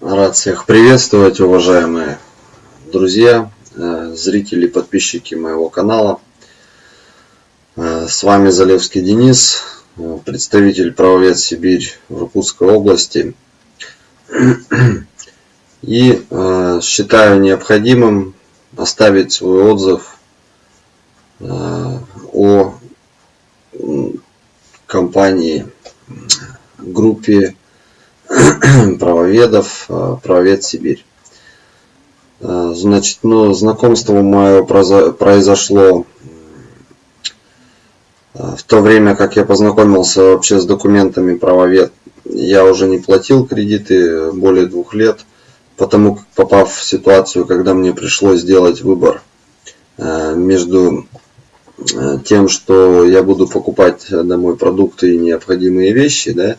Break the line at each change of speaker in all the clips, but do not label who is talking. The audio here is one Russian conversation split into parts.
Рад всех приветствовать, уважаемые друзья, э, зрители, подписчики моего канала. Э, с вами Залевский Денис, э, представитель правовед Сибирь в Иркутской области. И считаю необходимым оставить свой отзыв о компании, группе правоведов, э, правовед Сибирь. Э, значит, ну, знакомство мое произошло э, в то время, как я познакомился вообще с документами правовед. Я уже не платил кредиты более двух лет, потому как попав в ситуацию, когда мне пришлось сделать выбор между тем, что я буду покупать домой продукты и необходимые вещи, да,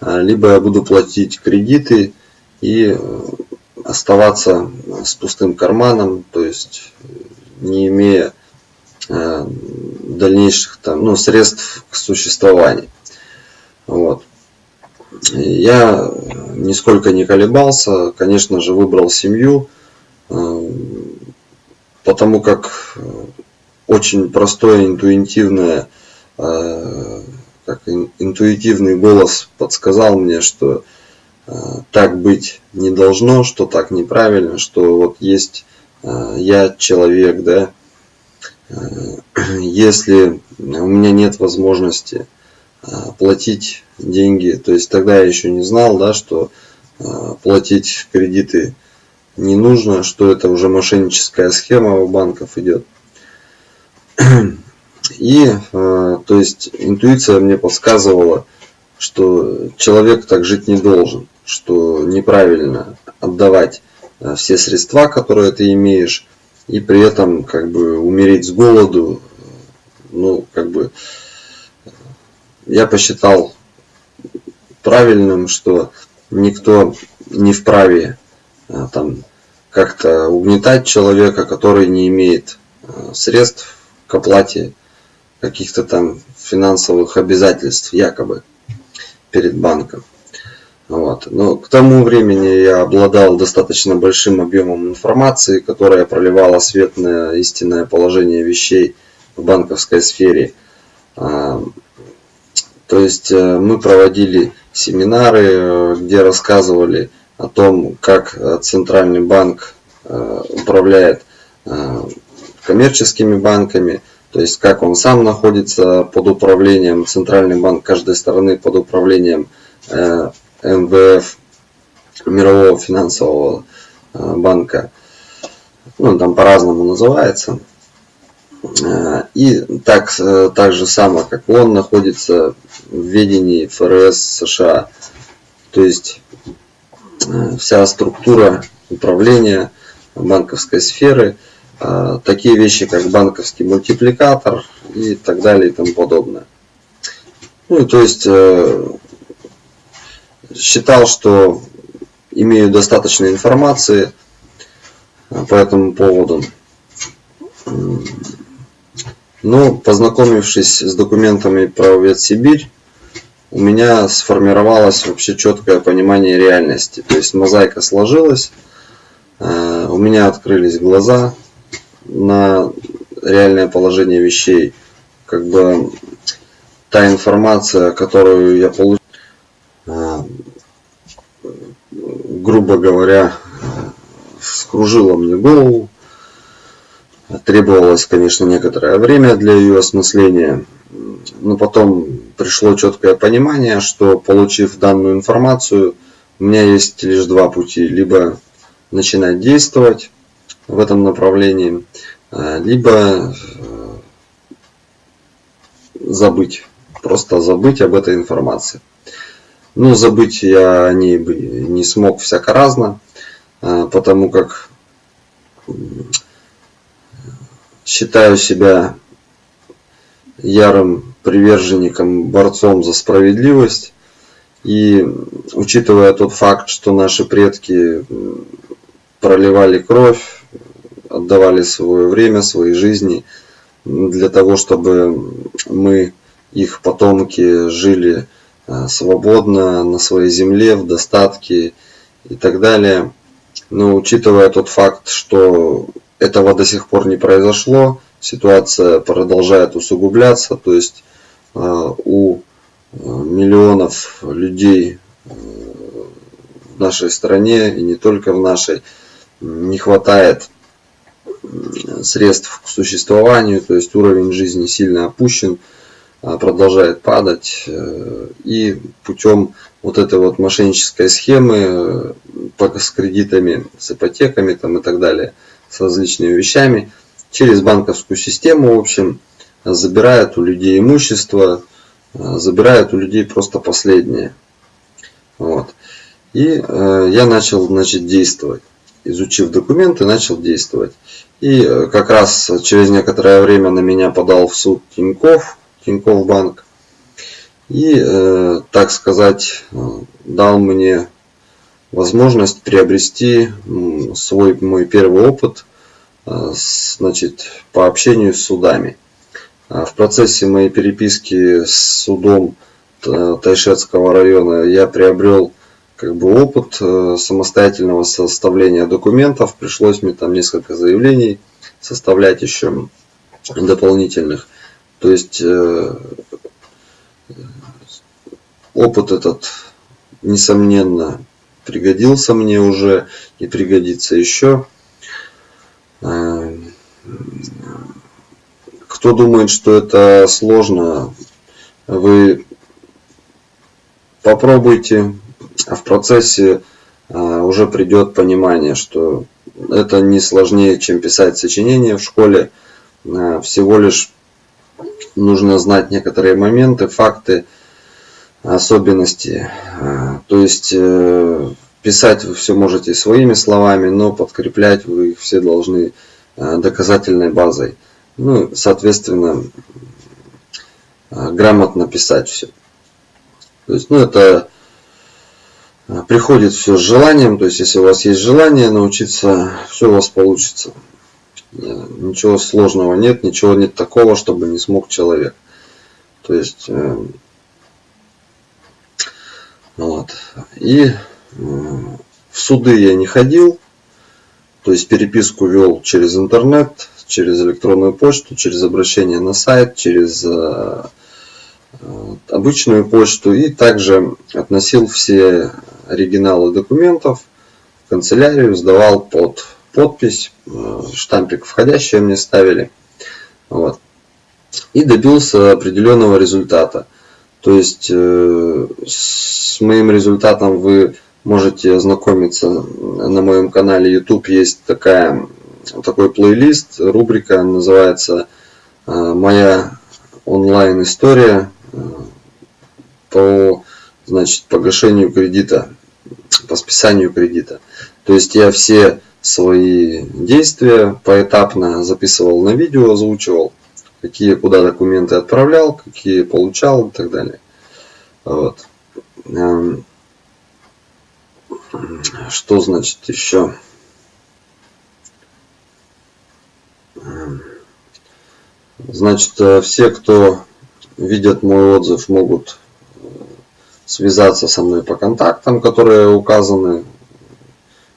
либо я буду платить кредиты и э, оставаться с пустым карманом, то есть не имея э, дальнейших там, ну, средств к существованию. Вот. Я нисколько не колебался, конечно же, выбрал семью, э, потому как очень простое, интуитивное как интуитивный голос подсказал мне, что э, так быть не должно, что так неправильно, что вот есть э, я человек, да, э, если у меня нет возможности платить деньги, то есть тогда я еще не знал, да, что платить кредиты не нужно, что это уже мошенническая схема у банков идет. И, э, то есть, интуиция мне подсказывала, что человек так жить не должен, что неправильно отдавать э, все средства, которые ты имеешь, и при этом как бы умереть с голоду, ну, как бы, я посчитал правильным, что никто не вправе э, там как-то угнетать человека, который не имеет средств к оплате каких-то там финансовых обязательств якобы перед банком. Вот. Но к тому времени я обладал достаточно большим объемом информации, которая проливала свет на истинное положение вещей в банковской сфере. А, то есть э, мы проводили семинары, э, где рассказывали о том, как э, Центральный банк управляет коммерческими банками, то есть как он сам находится под управлением, Центральный банк каждой страны под управлением э, МВФ, Мирового финансового э, банка. Ну, там по-разному называется. Э, и так, так же само, как он находится в ведении ФРС США. То есть вся структура управления банковской сферы – такие вещи, как банковский мультипликатор и так далее и тому подобное. Ну, то есть э, считал, что имею достаточно информации э, по этому поводу. Но познакомившись с документами про Ветсибирь, у меня сформировалось вообще четкое понимание реальности. То есть мозаика сложилась, э, у меня открылись глаза, на реальное положение вещей. Как бы та информация, которую я получил, а, грубо говоря, скружила мне голову. Требовалось, конечно, некоторое время для ее осмысления. Но потом пришло четкое понимание, что получив данную информацию, у меня есть лишь два пути. Либо начинать действовать, в этом направлении, э, либо э, забыть, просто забыть об этой информации. Ну, забыть я о ней не смог всяко разно, э, потому как считаю себя ярым приверженником, борцом за справедливость. И учитывая тот факт, что наши предки проливали кровь, отдавали свое время, свои жизни для того, чтобы мы, их потомки, жили э, свободно на своей земле, в достатке и так далее. Но учитывая тот факт, что этого до сих пор не произошло, ситуация продолжает усугубляться, то есть у миллионов людей в нашей стране и не только в нашей не хватает средств к существованию, то есть уровень жизни сильно опущен, а, продолжает падать. Э, и путем вот этой вот мошеннической схемы э, с кредитами, с ипотеками там и так далее, с различными вещами, через банковскую систему, в общем, забирают у людей имущество, э, забирают у людей просто последнее. Вот. И э, я начал значит, действовать. Изучив документы, начал действовать. И э, как раз через некоторое время на меня подал в суд Тиньков, Тиньков банк. И, э, так сказать, дал мне возможность приобрести свой мой первый опыт значит, по общению с судами. А в процессе моей переписки с судом Тайшетского района я приобрел как бы опыт э, самостоятельного составления документов. Пришлось мне там несколько заявлений составлять еще дополнительных. То есть э, опыт этот, несомненно, пригодился мне уже и пригодится еще. Э, кто думает, что это сложно, вы попробуйте, а в процессе а, уже придет понимание, что это не сложнее, чем писать сочинение в школе. А, всего лишь нужно знать некоторые моменты, факты, особенности. А, то есть э, писать вы все можете своими словами, но подкреплять вы их все должны доказательной базой. Ну, соответственно, грамотно писать все. То есть, ну, это приходит все с желанием, то есть если у вас есть желание научиться, все у вас получится. Ничего сложного нет, ничего нет такого, чтобы не смог человек. То есть, э, вот. И э, в суды я не ходил, то есть переписку вел через интернет, через электронную почту, через обращение на сайт, через обычную почту и также относил все оригиналы документов в канцелярию, сдавал под подпись, э, штампик входящий мне ставили. Вот. И добился определенного результата. То есть э, с моим результатом вы можете ознакомиться на моем канале YouTube. Есть такая, такой плейлист, рубрика называется э, «Моя онлайн история по значит, погашению кредита по списанию кредита. То есть я все свои действия поэтапно записывал на видео, озвучивал, какие куда документы отправлял, какие получал и так далее. Вот. Эм, что значит еще? Эм, значит, э, все, кто видят мой отзыв, могут связаться со мной по контактам, которые указаны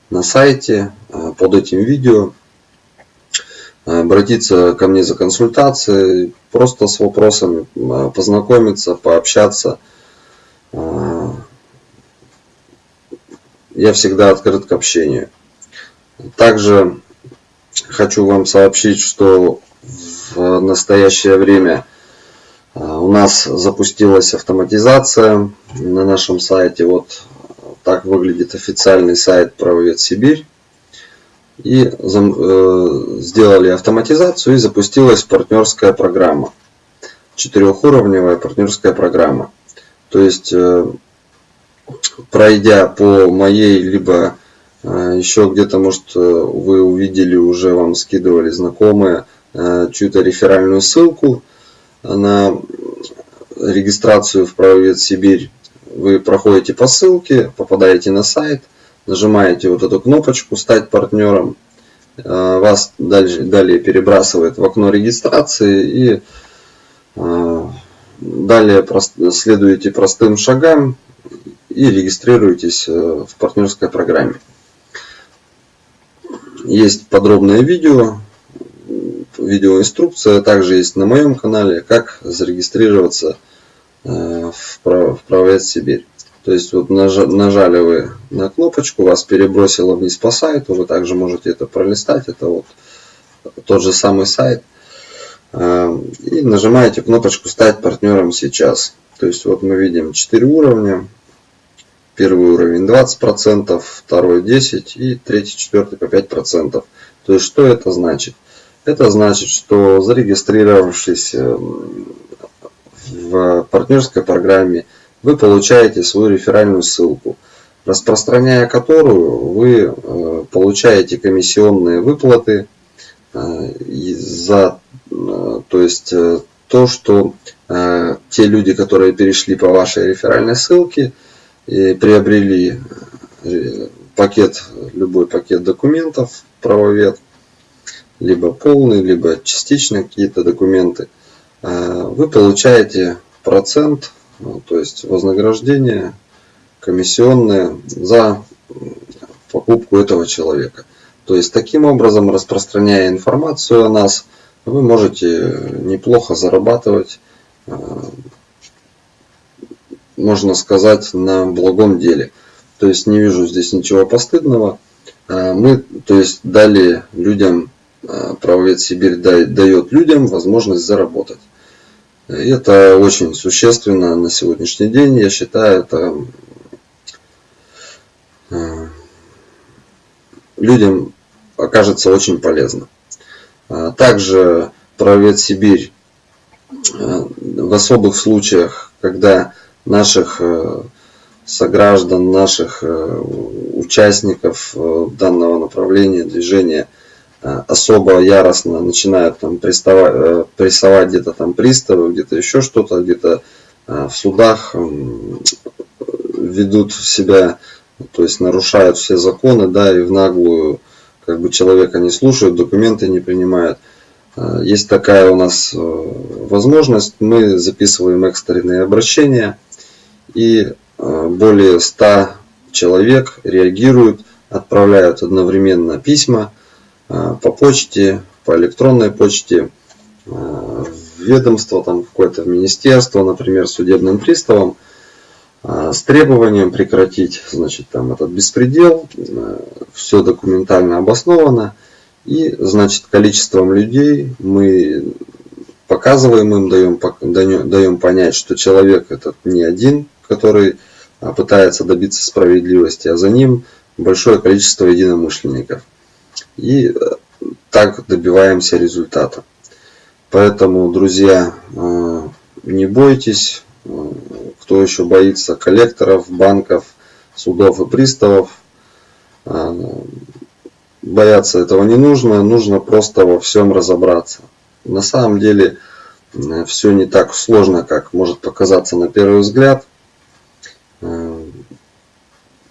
на сайте э, под этим видео, обратиться ко мне за консультацией, просто с вопросами э, познакомиться, пообщаться. Э, я всегда открыт к общению. Также хочу вам сообщить, что в настоящее время у нас запустилась автоматизация на нашем сайте. Вот так выглядит официальный сайт Правовед Сибирь. И э, сделали автоматизацию и запустилась партнерская программа. Четырехуровневая партнерская программа. То есть, э, пройдя по моей, либо э, еще где-то, может, вы увидели, уже вам скидывали знакомые чью-то реферальную ссылку на регистрацию в правовед Сибирь, вы проходите по ссылке, попадаете на сайт, нажимаете вот эту кнопочку «Стать партнером», э, вас дальше, далее перебрасывает в окно регистрации и э, далее следуете простым шагам, и регистрируйтесь в партнерской программе. Есть подробное видео, видеоинструкция, также есть на моем канале, как зарегистрироваться в правовед Сибирь. То есть вот нажали вы на кнопочку, вас перебросило вниз по сайту, вы также можете это пролистать, это вот тот же самый сайт. А, и нажимаете кнопочку «Стать партнером сейчас». То есть вот мы видим 4 уровня. Первый уровень 20%, второй 10% и третий, четвертый по 5%. То есть что это значит? Это значит, что зарегистрировавшись эм, в партнерской программе, вы получаете свою реферальную ссылку, распространяя которую вы э, получаете комиссионные выплаты э, за э, то есть то, что те люди, которые перешли по вашей реферальной ссылке и приобрели пакет, любой пакет документов, правовед, либо полный, либо частично какие-то документы, вы получаете процент ну, то есть вознаграждение комиссионное за покупку этого человека. То есть таким образом, распространяя информацию о нас, вы можете неплохо зарабатывать, э, можно сказать, на благом деле. То есть не вижу здесь ничего постыдного. Э, мы, то есть дали людям, правовед Сибирь дает людям возможность заработать. Это очень существенно на сегодняшний день. Я считаю, это э, людям окажется очень полезно. А также правовед Сибирь в особых случаях, когда наших сограждан, наших участников данного направления движения – особо яростно начинают там приставать, э, прессовать где-то там приставы, где-то еще что-то, где-то э, в судах ведут себя, то есть нарушают все законы, да, и в наглую как бы человека не слушают, документы не принимают. Есть такая у нас возможность, мы записываем экстренные обращения, и более 100 человек реагируют, отправляют одновременно письма, Э, по почте, по электронной почте, э, в ведомство, там какое-то в министерство, например, судебным приставом, э, с требованием прекратить значит, там, этот беспредел, все документально обосновано, и значит, количеством людей мы показываем им, даем, даем понять, что человек этот не один, который пытается добиться справедливости, а за ним большое количество единомышленников. И э, так добиваемся результата. Поэтому, друзья, э, не бойтесь, э, кто еще боится коллекторов, банков, судов и приставов. Бояться этого не нужно, нужно просто во всем разобраться. На самом деле все не так сложно, как может показаться на первый взгляд.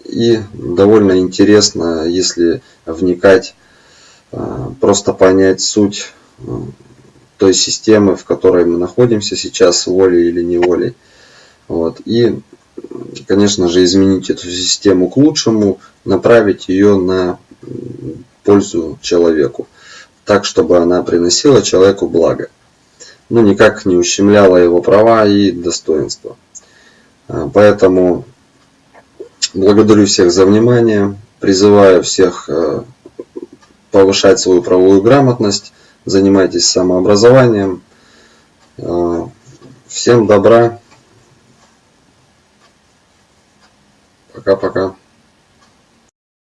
И довольно интересно, если вникать просто понять суть а, той системы, в которой мы находимся сейчас, волей или неволей. Вот. И, конечно же, изменить эту систему к лучшему, направить ее на пользу человеку, так, чтобы она приносила человеку благо, но ну, никак не ущемляла его права и достоинства. А, поэтому благодарю всех за внимание, призываю всех повышать свою правовую грамотность, занимайтесь самообразованием. Э, всем добра. Пока-пока.